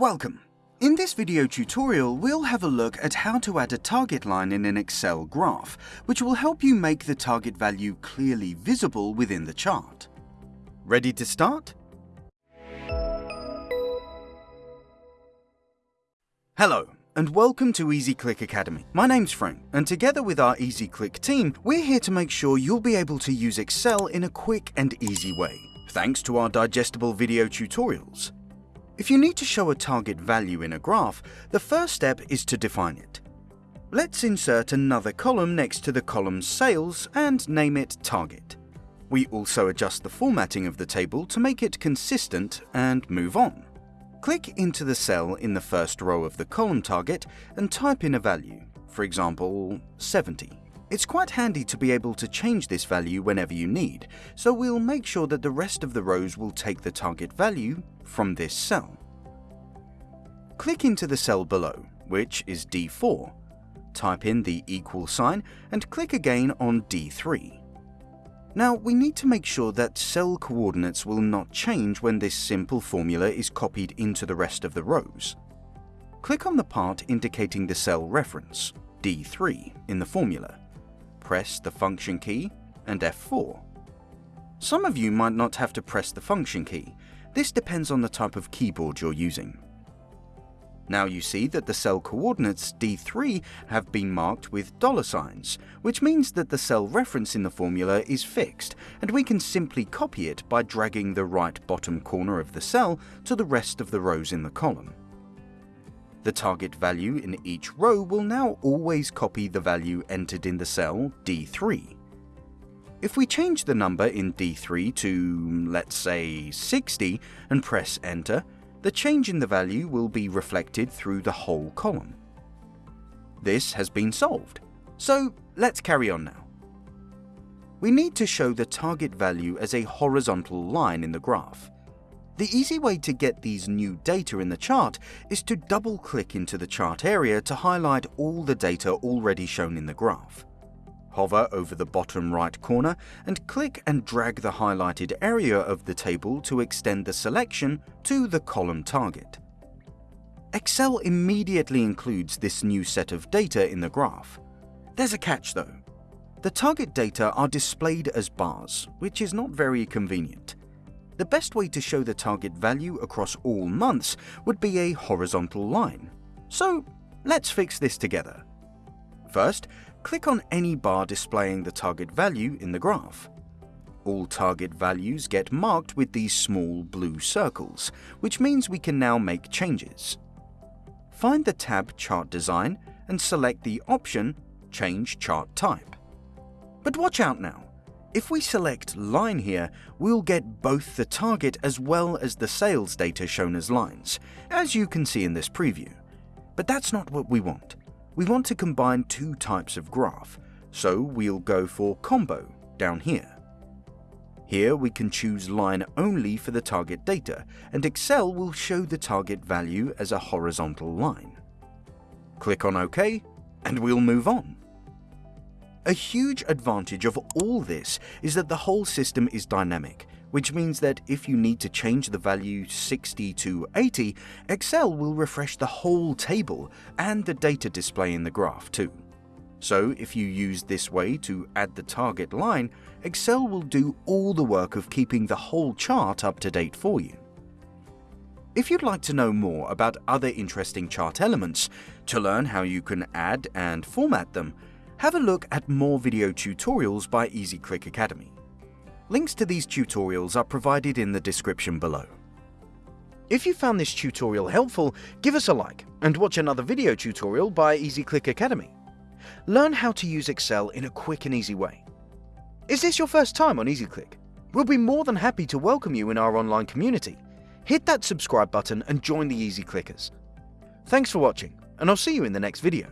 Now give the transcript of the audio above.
Welcome! In this video tutorial, we'll have a look at how to add a target line in an Excel graph, which will help you make the target value clearly visible within the chart. Ready to start? Hello, and welcome to EasyClick Academy. My name's Frank, and together with our EasyClick team, we're here to make sure you'll be able to use Excel in a quick and easy way, thanks to our digestible video tutorials. If you need to show a target value in a graph, the first step is to define it. Let's insert another column next to the column Sales and name it Target. We also adjust the formatting of the table to make it consistent and move on. Click into the cell in the first row of the column target and type in a value, for example 70. It's quite handy to be able to change this value whenever you need, so we'll make sure that the rest of the rows will take the target value from this cell. Click into the cell below, which is D4. Type in the equal sign and click again on D3. Now, we need to make sure that cell coordinates will not change when this simple formula is copied into the rest of the rows. Click on the part indicating the cell reference, D3, in the formula press the function key and F4. Some of you might not have to press the function key. This depends on the type of keyboard you're using. Now you see that the cell coordinates D3 have been marked with dollar signs, which means that the cell reference in the formula is fixed, and we can simply copy it by dragging the right bottom corner of the cell to the rest of the rows in the column. The target value in each row will now always copy the value entered in the cell D3. If we change the number in D3 to, let's say, 60 and press enter, the change in the value will be reflected through the whole column. This has been solved, so let's carry on now. We need to show the target value as a horizontal line in the graph. The easy way to get these new data in the chart is to double-click into the chart area to highlight all the data already shown in the graph. Hover over the bottom right corner and click and drag the highlighted area of the table to extend the selection to the column target. Excel immediately includes this new set of data in the graph. There's a catch though. The target data are displayed as bars, which is not very convenient. The best way to show the target value across all months would be a horizontal line. So let's fix this together. First, click on any bar displaying the target value in the graph. All target values get marked with these small blue circles, which means we can now make changes. Find the tab Chart Design and select the option Change Chart Type. But watch out now. If we select line here, we'll get both the target as well as the sales data shown as lines, as you can see in this preview. But that's not what we want. We want to combine two types of graph, so we'll go for combo down here. Here we can choose line only for the target data, and Excel will show the target value as a horizontal line. Click on OK, and we'll move on. A huge advantage of all this is that the whole system is dynamic, which means that if you need to change the value 60 to 80, Excel will refresh the whole table and the data display in the graph too. So if you use this way to add the target line, Excel will do all the work of keeping the whole chart up to date for you. If you'd like to know more about other interesting chart elements, to learn how you can add and format them, have a look at more video tutorials by EasyClick Academy. Links to these tutorials are provided in the description below. If you found this tutorial helpful, give us a like and watch another video tutorial by EasyClick Academy. Learn how to use Excel in a quick and easy way. Is this your first time on EasyClick? We'll be more than happy to welcome you in our online community. Hit that subscribe button and join the Easy Clickers. Thanks for watching, and I'll see you in the next video.